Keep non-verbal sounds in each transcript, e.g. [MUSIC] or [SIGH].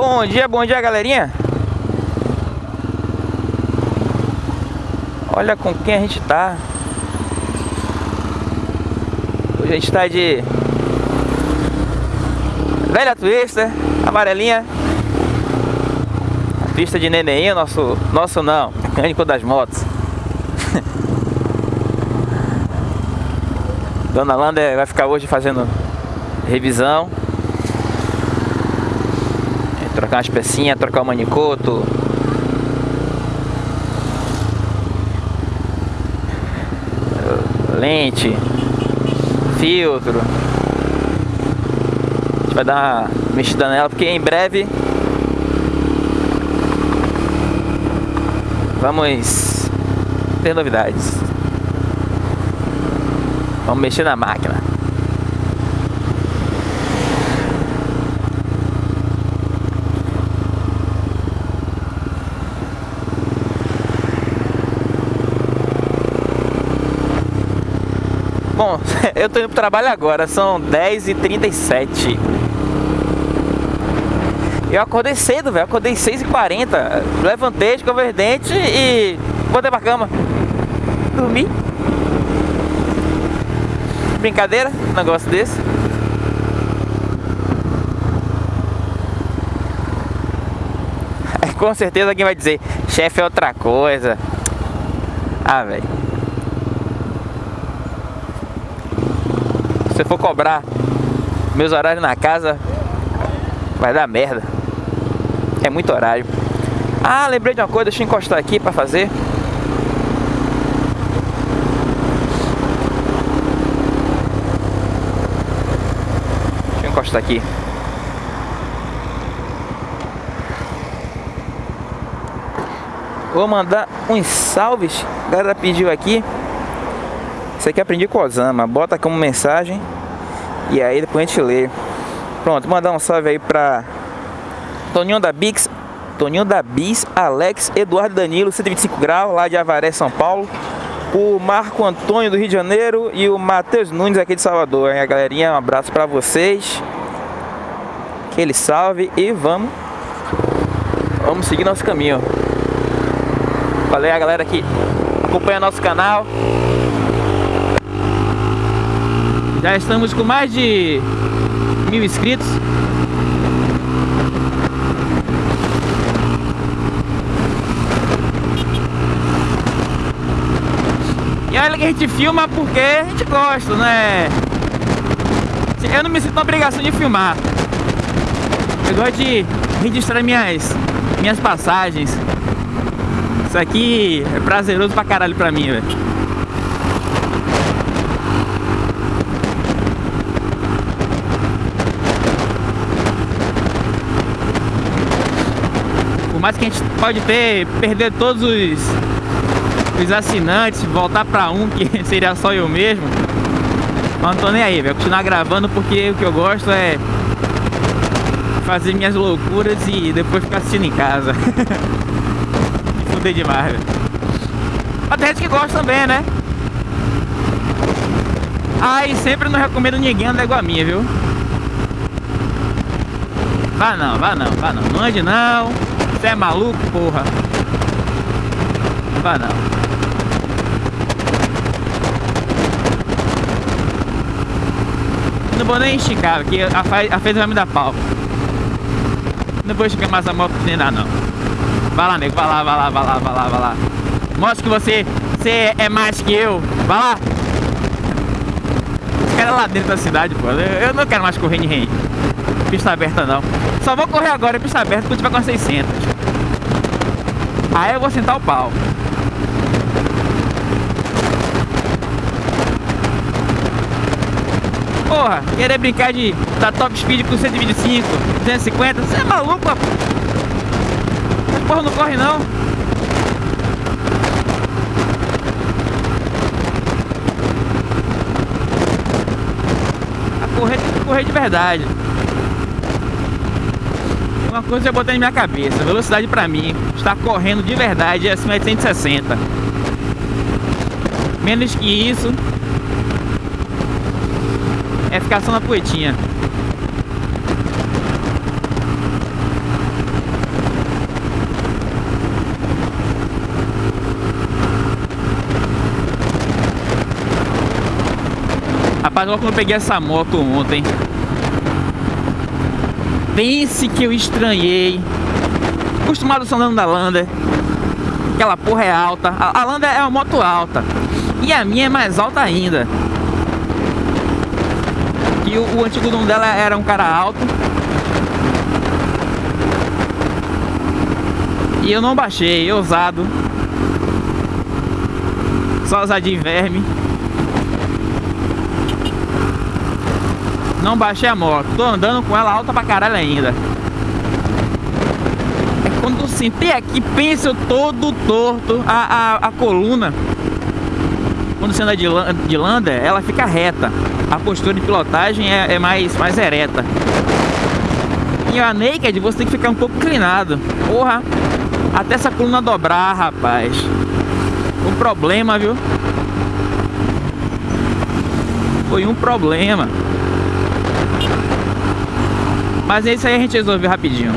Bom dia, bom dia galerinha. Olha com quem a gente tá. Hoje a gente tá de Velha Twister, amarelinha. A Pista de neném, nosso, nosso não, mecânico das motos. [LAUGHS] Dona Landa vai ficar hoje fazendo revisão trocar umas pecinhas, trocar o manicoto. Lente, filtro. A gente vai dar uma mexida nela porque em breve vamos ter novidades. Vamos mexer na máquina. Bom, [LAUGHS] eu tô indo pro trabalho agora, são 10h37 Eu acordei cedo, velho, acordei 6h40 Levantei, escovei os e botei pra cama. Dormi. Brincadeira, um negócio desse. [LAUGHS] Com certeza alguém vai dizer Chefe é outra coisa. Ah, velho Se for cobrar meus horários na casa, vai dar merda. É muito horário. Ah, lembrei de uma coisa, deixa eu encostar aqui pra fazer. Deixa eu encostar aqui. Vou mandar uns salves. A galera pediu aqui. Isso aqui aprendi com o Osama. Bota como mensagem e aí depois a gente lê. Pronto, mandar um salve aí pra Toninho da Bix, Toninho da Bis, Alex, Eduardo Danilo, 125 graus, lá de Avaré, São Paulo. O Marco Antônio do Rio de Janeiro e o Matheus Nunes aqui de Salvador. Hein, a galerinha, um abraço pra vocês. Aquele salve e vamos Vamos seguir nosso caminho. Valeu a galera que acompanha nosso canal. Já estamos com mais de mil inscritos. E olha que a gente filma porque a gente gosta, né? Eu não me sinto na obrigação de filmar. Eu gosto de registrar minhas, minhas passagens. Isso aqui é prazeroso pra caralho pra mim, velho. Por mais que a gente pode ter, perder todos os, os assinantes, voltar para um, que [LAUGHS] seria só eu mesmo. Mas não tô nem aí, velho. Continuar gravando porque o que eu gosto é fazer minhas loucuras e depois ficar assistindo em casa. [LAUGHS] Fudei demais, velho. Mas tem gente que gosta também, né? Ah, e sempre não recomendo ninguém andar igual a minha, viu? Vá não, vá não, vá não. Não ande não. Você é maluco, porra? Vá não. Não vou nem esticar, porque a, a fez vai me dar pau. Não vou esticar mais a moto nem nada, não. Vai lá, nego, vai lá, vai lá, vai lá, vai lá, vai lá. Mostra que você, você é mais que eu. Vai lá. Os caras lá dentro da cidade, pô. Eu, eu não quero mais correr em pista aberta, não. Só vou correr agora em pista aberta quando tiver com 600. Aí eu vou sentar o pau. Porra, querer brincar de da top speed com 125, 250, você é maluco, rapaz? porra não corre não. A correr tem que correr de verdade uma coisa eu botei na minha cabeça, velocidade pra mim, está correndo de verdade é acima de 160. Menos que isso, é ficar só na poetinha. Rapaz, logo quando eu peguei essa moto ontem, Pense que eu estranhei. Acostumado andando da Lander. Aquela porra é alta. A, a Lander é uma moto alta. E a minha é mais alta ainda. E o, o antigo dono dela era um cara alto. E eu não baixei, ousado. Só ousadinho verme Não baixei a moto. Tô andando com ela alta pra caralho ainda. É quando eu sentei aqui, penso todo torto. A, a, a coluna, quando você anda de, de lander, ela fica reta. A postura de pilotagem é, é mais, mais ereta. E a naked você tem que ficar um pouco inclinado. Porra, até essa coluna dobrar, rapaz. Um problema, viu? Foi um problema. Mas isso aí a gente resolveu rapidinho.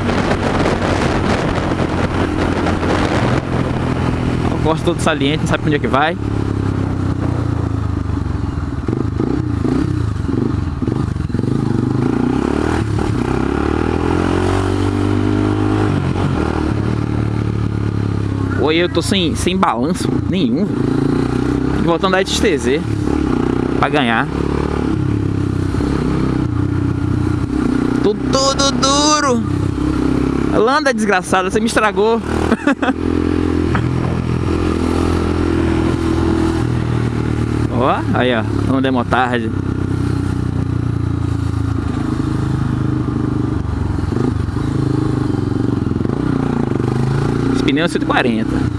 O gosto todo saliente, não sabe pra onde é que vai. Oi, eu tô sem, sem balanço nenhum. Voltando a XTZ pra ganhar. Tô tudo duro. Landa, desgraçada, você me estragou. [LAUGHS] ó, aí ó, andemos tarde. Esse pneu é 140.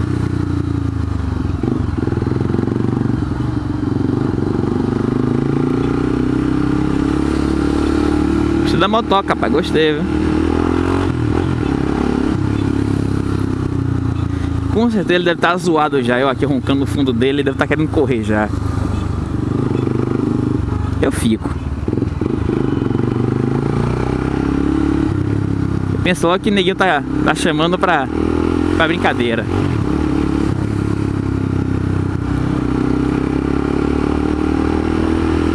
Da motoca, rapaz. Gostei, viu? Com certeza ele deve estar tá zoado já. Eu aqui roncando no fundo dele, ele deve estar tá querendo correr já. Eu fico. Pensou que neguinho tá, tá chamando pra, pra brincadeira.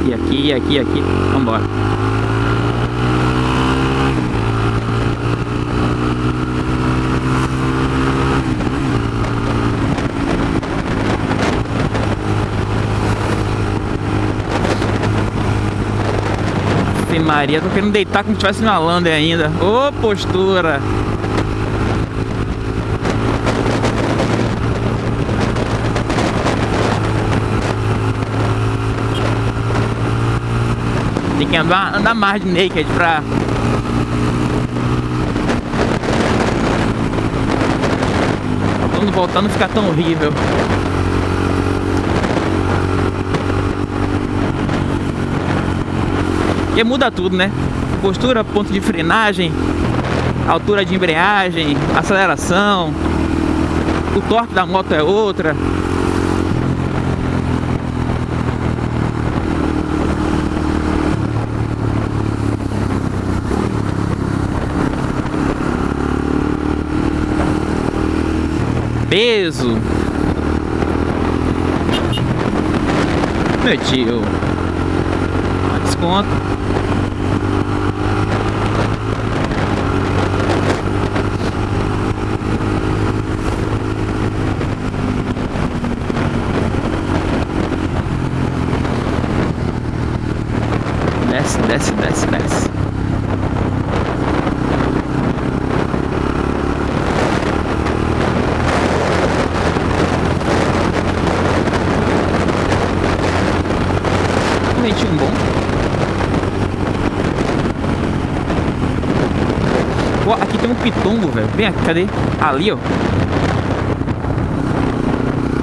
E aqui, aqui, aqui. Vambora. Maria, tô querendo deitar como se tivesse na Lander ainda. Ô, oh, postura! Tem que andar, andar mais de naked pra... Quando voltar não ficar tão horrível. Porque muda tudo, né? Postura, ponto de frenagem, altura de embreagem, aceleração, o torque da moto é outra. Peso. Meu tio. Desconto. Desce, desce, desce. Um bom. Aqui tem um pitombo, velho. Vem aqui, cadê? Ali, ó.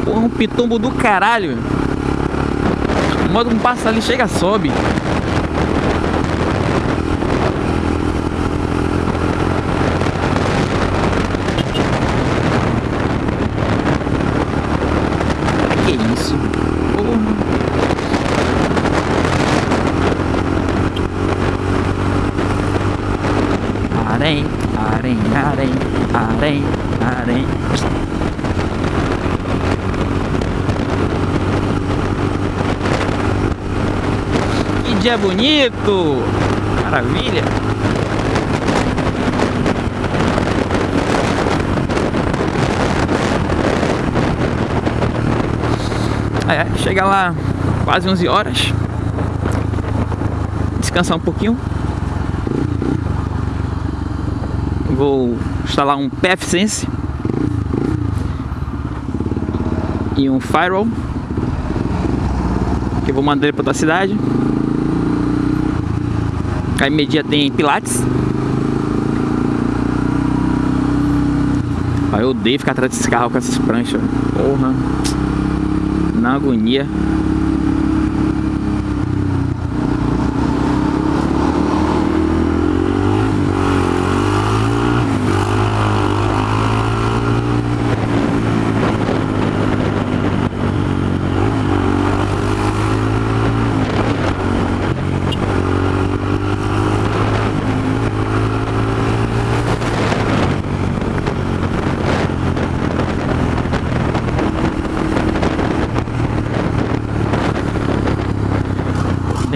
Porra, um pitombo do caralho. O modo um passa ali, chega, sobe. Arém, arém. dia bonito! Maravilha! É, chega lá quase 11 horas. Descansar um pouquinho. Vou instalar um PFSense e um Firewall que eu vou mandar ele para outra cidade. A media tem Pilates. eu odeio ficar atrás desse carro com essas pranchas. Porra. Na agonia.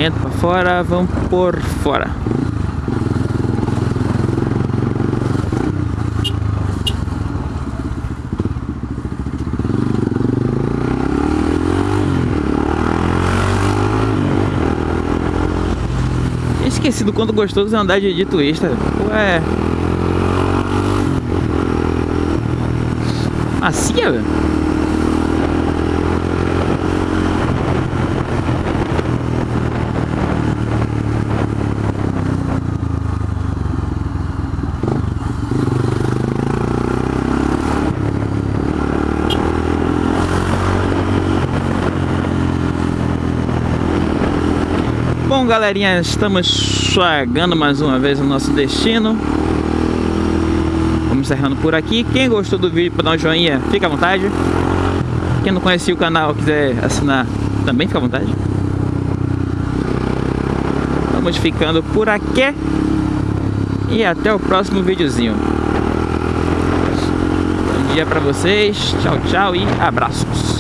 dentro para fora, vamos por fora. Esqueci do quanto gostoso é andar de, de twista. Ué. Macia, velho. Galerinha, estamos chegando mais uma vez no nosso destino. Vamos encerrando por aqui. Quem gostou do vídeo, para dar um joinha, fica à vontade. Quem não conhecia o canal, quiser assinar, também fica à vontade. Vamos ficando por aqui. E até o próximo videozinho. Bom dia para vocês. Tchau, tchau e abraços.